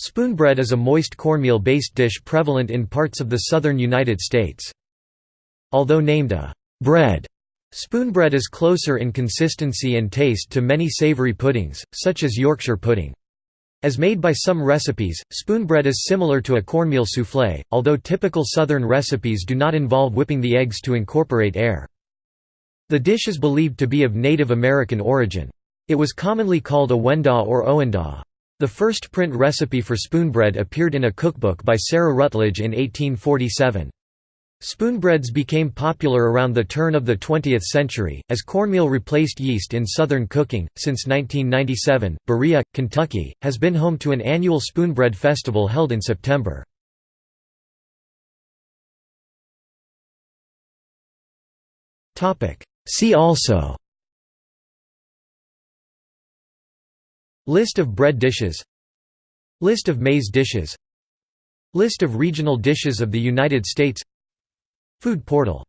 Spoonbread is a moist cornmeal-based dish prevalent in parts of the southern United States. Although named a «bread», spoonbread is closer in consistency and taste to many savory puddings, such as Yorkshire pudding. As made by some recipes, spoonbread is similar to a cornmeal soufflé, although typical southern recipes do not involve whipping the eggs to incorporate air. The dish is believed to be of Native American origin. It was commonly called a wendaw or owendaw. The first print recipe for spoonbread appeared in a cookbook by Sarah Rutledge in 1847. Spoonbreads became popular around the turn of the 20th century, as cornmeal replaced yeast in Southern cooking. Since 1997, Berea, Kentucky, has been home to an annual spoonbread festival held in September. See also List of bread dishes. List of maize dishes. List of regional dishes of the United States. Food portal